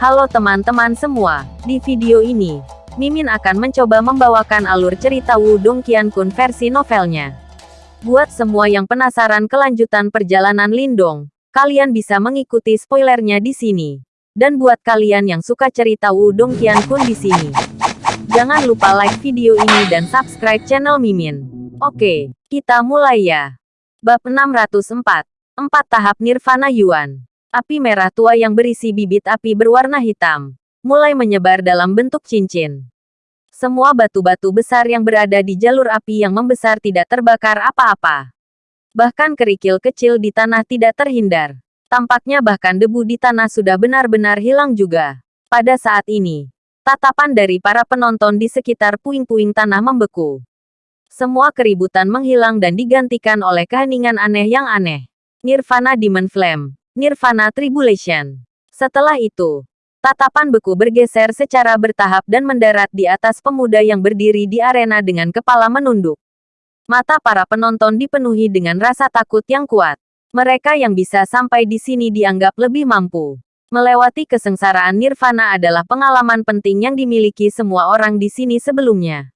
Halo teman-teman semua, di video ini, Mimin akan mencoba membawakan alur cerita Wudong Qiankun versi novelnya. Buat semua yang penasaran kelanjutan perjalanan Lindong, kalian bisa mengikuti spoilernya di sini. Dan buat kalian yang suka cerita Wudong Qiankun di sini, jangan lupa like video ini dan subscribe channel Mimin. Oke, kita mulai ya. Bab 604, 4 tahap Nirvana Yuan. Api merah tua yang berisi bibit api berwarna hitam, mulai menyebar dalam bentuk cincin. Semua batu-batu besar yang berada di jalur api yang membesar tidak terbakar apa-apa. Bahkan kerikil kecil di tanah tidak terhindar. Tampaknya bahkan debu di tanah sudah benar-benar hilang juga. Pada saat ini, tatapan dari para penonton di sekitar puing-puing tanah membeku. Semua keributan menghilang dan digantikan oleh keheningan aneh yang aneh. Nirvana Demon Flame Nirvana Tribulation. Setelah itu, tatapan beku bergeser secara bertahap dan mendarat di atas pemuda yang berdiri di arena dengan kepala menunduk. Mata para penonton dipenuhi dengan rasa takut yang kuat. Mereka yang bisa sampai di sini dianggap lebih mampu. Melewati kesengsaraan nirvana adalah pengalaman penting yang dimiliki semua orang di sini sebelumnya.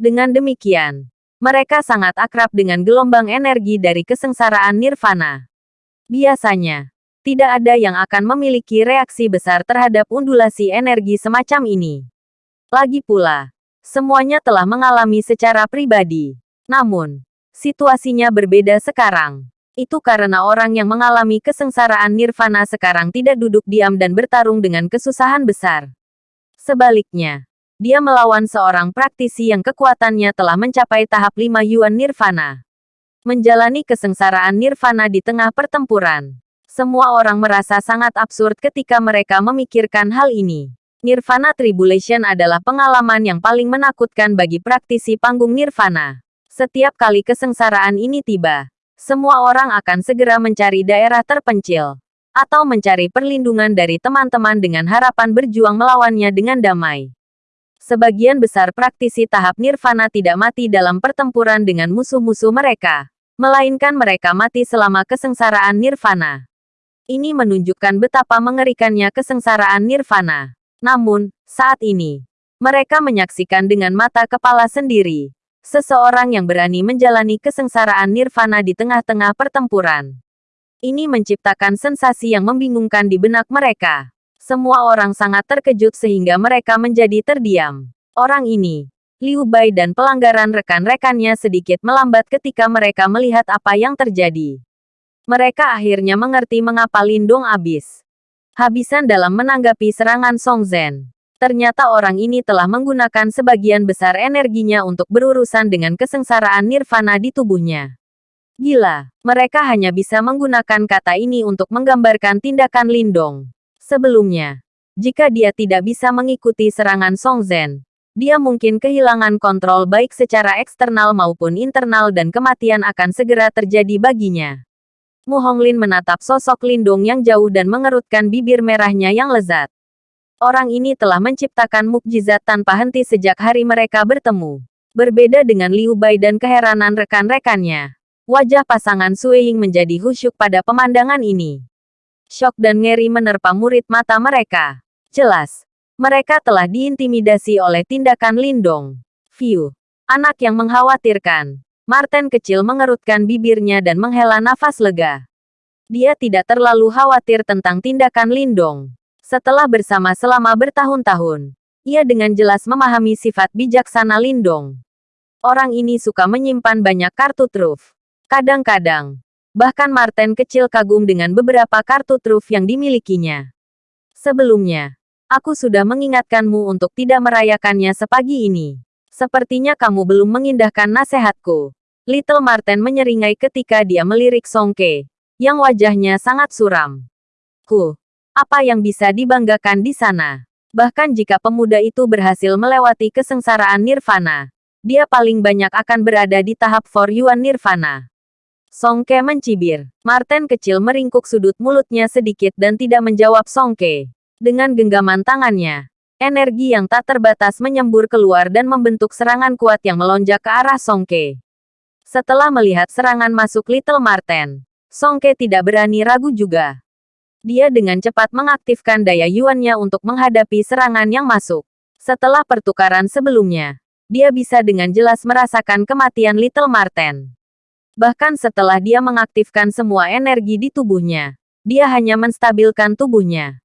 Dengan demikian, mereka sangat akrab dengan gelombang energi dari kesengsaraan nirvana. Biasanya, tidak ada yang akan memiliki reaksi besar terhadap undulasi energi semacam ini. Lagi pula, semuanya telah mengalami secara pribadi. Namun, situasinya berbeda sekarang. Itu karena orang yang mengalami kesengsaraan nirvana sekarang tidak duduk diam dan bertarung dengan kesusahan besar. Sebaliknya, dia melawan seorang praktisi yang kekuatannya telah mencapai tahap 5 Yuan Nirvana menjalani kesengsaraan nirvana di tengah pertempuran. Semua orang merasa sangat absurd ketika mereka memikirkan hal ini. Nirvana Tribulation adalah pengalaman yang paling menakutkan bagi praktisi panggung nirvana. Setiap kali kesengsaraan ini tiba, semua orang akan segera mencari daerah terpencil atau mencari perlindungan dari teman-teman dengan harapan berjuang melawannya dengan damai. Sebagian besar praktisi tahap nirvana tidak mati dalam pertempuran dengan musuh-musuh mereka melainkan mereka mati selama kesengsaraan nirvana. Ini menunjukkan betapa mengerikannya kesengsaraan nirvana. Namun, saat ini, mereka menyaksikan dengan mata kepala sendiri. Seseorang yang berani menjalani kesengsaraan nirvana di tengah-tengah pertempuran. Ini menciptakan sensasi yang membingungkan di benak mereka. Semua orang sangat terkejut sehingga mereka menjadi terdiam. Orang ini, Liu Bai dan pelanggaran rekan-rekannya sedikit melambat ketika mereka melihat apa yang terjadi. Mereka akhirnya mengerti mengapa Lindong habis. Habisan dalam menanggapi serangan Song Zhen. Ternyata orang ini telah menggunakan sebagian besar energinya untuk berurusan dengan kesengsaraan nirvana di tubuhnya. Gila, mereka hanya bisa menggunakan kata ini untuk menggambarkan tindakan Lindong. Sebelumnya, jika dia tidak bisa mengikuti serangan Song Zhen, dia mungkin kehilangan kontrol baik secara eksternal maupun internal dan kematian akan segera terjadi baginya. Mu Honglin menatap sosok Lindung yang jauh dan mengerutkan bibir merahnya yang lezat. Orang ini telah menciptakan mukjizat tanpa henti sejak hari mereka bertemu. Berbeda dengan Liu Bai dan keheranan rekan-rekannya. Wajah pasangan Sueying menjadi khusyuk pada pemandangan ini. Shock dan ngeri menerpa murid mata mereka. Jelas, mereka telah diintimidasi oleh tindakan Lindong. View. Anak yang mengkhawatirkan. Martin kecil mengerutkan bibirnya dan menghela nafas lega. Dia tidak terlalu khawatir tentang tindakan Lindong. Setelah bersama selama bertahun-tahun, ia dengan jelas memahami sifat bijaksana Lindong. Orang ini suka menyimpan banyak kartu truf. Kadang-kadang, bahkan Martin kecil kagum dengan beberapa kartu truf yang dimilikinya. Sebelumnya, Aku sudah mengingatkanmu untuk tidak merayakannya sepagi ini. Sepertinya kamu belum mengindahkan nasihatku. Little Martin menyeringai ketika dia melirik Songke, yang wajahnya sangat suram. Ku, apa yang bisa dibanggakan di sana? Bahkan jika pemuda itu berhasil melewati kesengsaraan nirvana, dia paling banyak akan berada di tahap For Yuan nirvana. Songke mencibir. Martin kecil meringkuk sudut mulutnya sedikit dan tidak menjawab Songke. Dengan genggaman tangannya, energi yang tak terbatas menyembur keluar dan membentuk serangan kuat yang melonjak ke arah Songke. Setelah melihat serangan masuk Little Marten, Songke tidak berani ragu juga. Dia dengan cepat mengaktifkan daya yuannya untuk menghadapi serangan yang masuk. Setelah pertukaran sebelumnya, dia bisa dengan jelas merasakan kematian Little Marten. Bahkan setelah dia mengaktifkan semua energi di tubuhnya, dia hanya menstabilkan tubuhnya.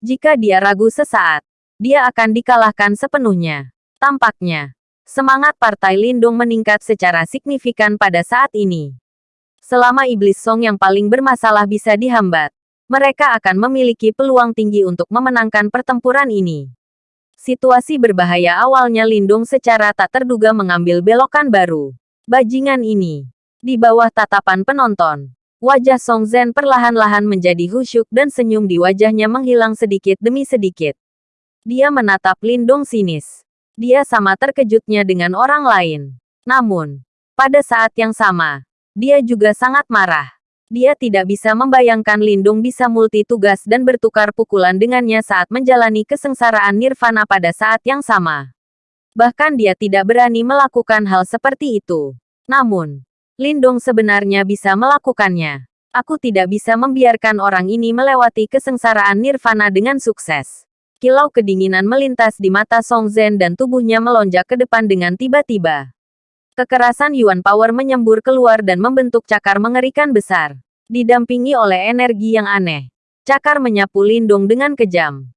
Jika dia ragu sesaat, dia akan dikalahkan sepenuhnya. Tampaknya, semangat Partai Lindung meningkat secara signifikan pada saat ini. Selama Iblis Song yang paling bermasalah bisa dihambat, mereka akan memiliki peluang tinggi untuk memenangkan pertempuran ini. Situasi berbahaya awalnya Lindung secara tak terduga mengambil belokan baru. Bajingan ini di bawah tatapan penonton, wajah Song Zhen perlahan-lahan menjadi khusyuk dan senyum di wajahnya menghilang sedikit demi sedikit. Dia menatap Lindong sinis. Dia sama terkejutnya dengan orang lain. Namun, pada saat yang sama, dia juga sangat marah. Dia tidak bisa membayangkan Lindung bisa multi tugas dan bertukar pukulan dengannya saat menjalani kesengsaraan nirvana pada saat yang sama. Bahkan dia tidak berani melakukan hal seperti itu. Namun, Lindong sebenarnya bisa melakukannya. Aku tidak bisa membiarkan orang ini melewati kesengsaraan nirvana dengan sukses. Kilau kedinginan melintas di mata Song Zhen dan tubuhnya melonjak ke depan dengan tiba-tiba. Kekerasan Yuan Power menyembur keluar dan membentuk cakar mengerikan besar. Didampingi oleh energi yang aneh. Cakar menyapu Lindong dengan kejam.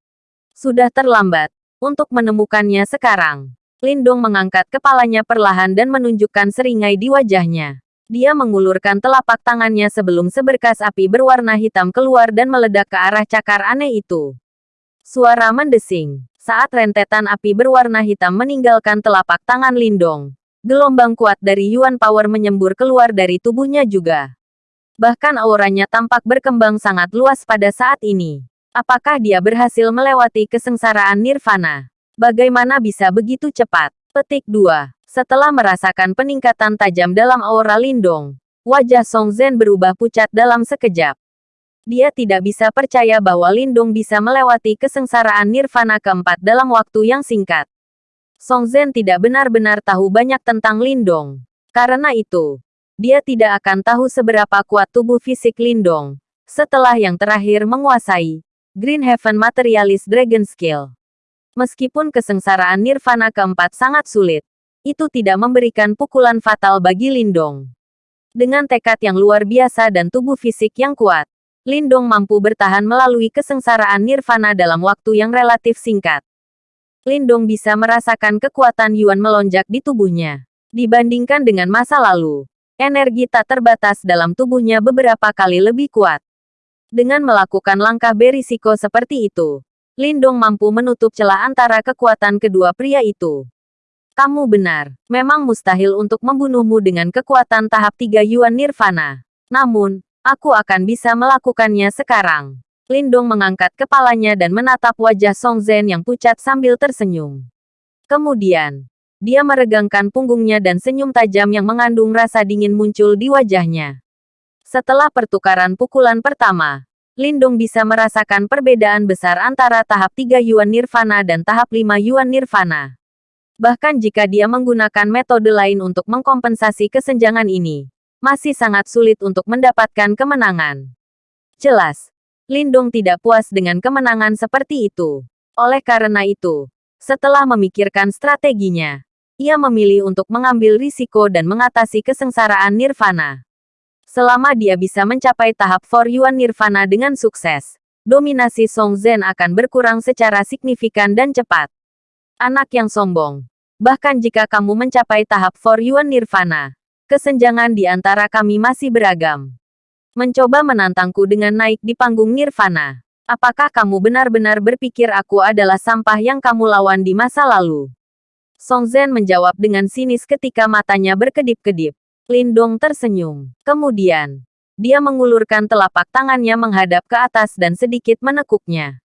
Sudah terlambat untuk menemukannya sekarang. Lindong mengangkat kepalanya perlahan dan menunjukkan seringai di wajahnya. Dia mengulurkan telapak tangannya sebelum seberkas api berwarna hitam keluar dan meledak ke arah cakar aneh itu. Suara mendesing. Saat rentetan api berwarna hitam meninggalkan telapak tangan Lindong, gelombang kuat dari Yuan Power menyembur keluar dari tubuhnya juga. Bahkan auranya tampak berkembang sangat luas pada saat ini. Apakah dia berhasil melewati kesengsaraan nirvana? Bagaimana bisa begitu cepat? Petik 2. Setelah merasakan peningkatan tajam dalam aura Lindong, wajah Song Zhen berubah pucat dalam sekejap. Dia tidak bisa percaya bahwa Lindong bisa melewati kesengsaraan nirvana keempat dalam waktu yang singkat. Song Zhen tidak benar-benar tahu banyak tentang Lindong. Karena itu, dia tidak akan tahu seberapa kuat tubuh fisik Lindong setelah yang terakhir menguasai Green Heaven Materialist Dragon Skill. Meskipun kesengsaraan nirvana keempat sangat sulit, itu tidak memberikan pukulan fatal bagi Lindong. Dengan tekad yang luar biasa dan tubuh fisik yang kuat, Lindong mampu bertahan melalui kesengsaraan nirvana dalam waktu yang relatif singkat. Lindong bisa merasakan kekuatan Yuan melonjak di tubuhnya. Dibandingkan dengan masa lalu, energi tak terbatas dalam tubuhnya beberapa kali lebih kuat. Dengan melakukan langkah berisiko seperti itu, Lindong mampu menutup celah antara kekuatan kedua pria itu. Kamu benar. Memang mustahil untuk membunuhmu dengan kekuatan tahap tiga Yuan Nirvana. Namun, aku akan bisa melakukannya sekarang. Lindong mengangkat kepalanya dan menatap wajah Song Zhen yang pucat sambil tersenyum. Kemudian, dia meregangkan punggungnya dan senyum tajam yang mengandung rasa dingin muncul di wajahnya. Setelah pertukaran pukulan pertama, Lindong bisa merasakan perbedaan besar antara tahap 3 Yuan Nirvana dan tahap 5 Yuan Nirvana. Bahkan jika dia menggunakan metode lain untuk mengkompensasi kesenjangan ini, masih sangat sulit untuk mendapatkan kemenangan. Jelas, Lindung tidak puas dengan kemenangan seperti itu. Oleh karena itu, setelah memikirkan strateginya, ia memilih untuk mengambil risiko dan mengatasi kesengsaraan nirvana. Selama dia bisa mencapai tahap For Yuan Nirvana dengan sukses, dominasi Song Zhen akan berkurang secara signifikan dan cepat. Anak yang sombong. Bahkan jika kamu mencapai tahap For Yuan Nirvana, kesenjangan di antara kami masih beragam. Mencoba menantangku dengan naik di panggung Nirvana. Apakah kamu benar-benar berpikir aku adalah sampah yang kamu lawan di masa lalu? Song Zhen menjawab dengan sinis ketika matanya berkedip-kedip. Lindong tersenyum. Kemudian, dia mengulurkan telapak tangannya menghadap ke atas dan sedikit menekuknya.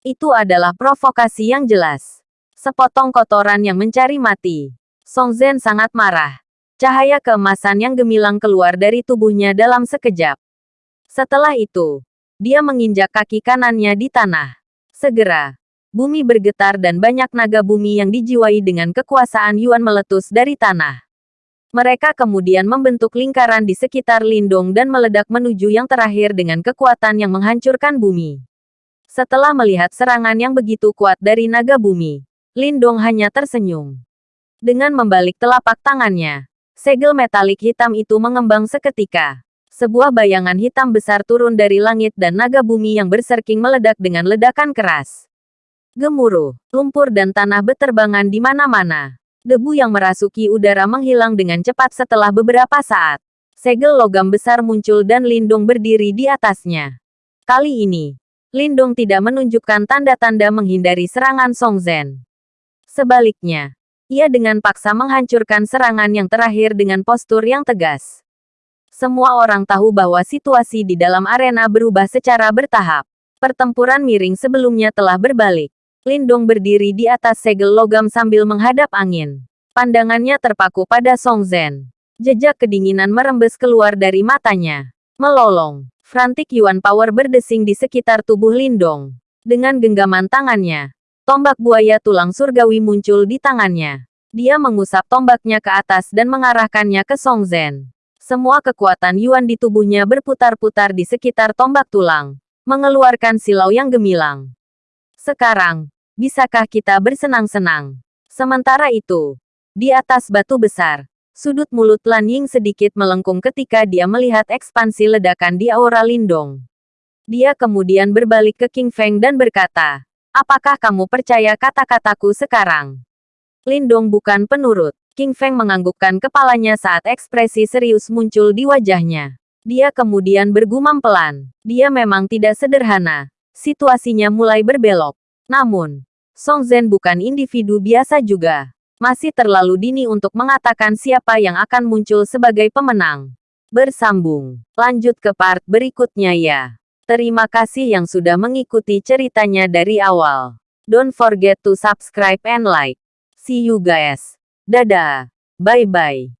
Itu adalah provokasi yang jelas. Sepotong kotoran yang mencari mati. Song Zhen sangat marah. Cahaya keemasan yang gemilang keluar dari tubuhnya dalam sekejap. Setelah itu, dia menginjak kaki kanannya di tanah. Segera, bumi bergetar dan banyak naga bumi yang dijiwai dengan kekuasaan Yuan meletus dari tanah. Mereka kemudian membentuk lingkaran di sekitar Lindong dan meledak menuju yang terakhir dengan kekuatan yang menghancurkan bumi. Setelah melihat serangan yang begitu kuat dari naga bumi, Lindong hanya tersenyum. Dengan membalik telapak tangannya, segel metalik hitam itu mengembang seketika. Sebuah bayangan hitam besar turun dari langit dan naga bumi yang berserking meledak dengan ledakan keras. Gemuruh, lumpur dan tanah beterbangan di mana-mana. Debu yang merasuki udara menghilang dengan cepat setelah beberapa saat. Segel logam besar muncul dan Lindung berdiri di atasnya. Kali ini, Lindung tidak menunjukkan tanda-tanda menghindari serangan Song Zhen. Sebaliknya, ia dengan paksa menghancurkan serangan yang terakhir dengan postur yang tegas. Semua orang tahu bahwa situasi di dalam arena berubah secara bertahap. Pertempuran miring sebelumnya telah berbalik. Lindong berdiri di atas segel logam sambil menghadap angin. Pandangannya terpaku pada Song Zhen. Jejak kedinginan merembes keluar dari matanya. Melolong. Frantik Yuan Power berdesing di sekitar tubuh Lindong. Dengan genggaman tangannya, tombak buaya tulang surgawi muncul di tangannya. Dia mengusap tombaknya ke atas dan mengarahkannya ke Song Zhen. Semua kekuatan Yuan di tubuhnya berputar-putar di sekitar tombak tulang, mengeluarkan silau yang gemilang. Sekarang, bisakah kita bersenang-senang? Sementara itu, di atas batu besar, Sudut mulut Lan Ying sedikit melengkung ketika dia melihat ekspansi ledakan di aura Lindong. Dia kemudian berbalik ke King Feng dan berkata, Apakah kamu percaya kata-kataku sekarang? Lindong bukan penurut. King Feng menganggukkan kepalanya saat ekspresi serius muncul di wajahnya. Dia kemudian bergumam pelan. Dia memang tidak sederhana. Situasinya mulai berbelok. Namun, Song Zhen bukan individu biasa juga masih terlalu dini untuk mengatakan siapa yang akan muncul sebagai pemenang. Bersambung. Lanjut ke part berikutnya ya. Terima kasih yang sudah mengikuti ceritanya dari awal. Don't forget to subscribe and like. See you guys. Dadah. Bye-bye.